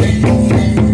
Música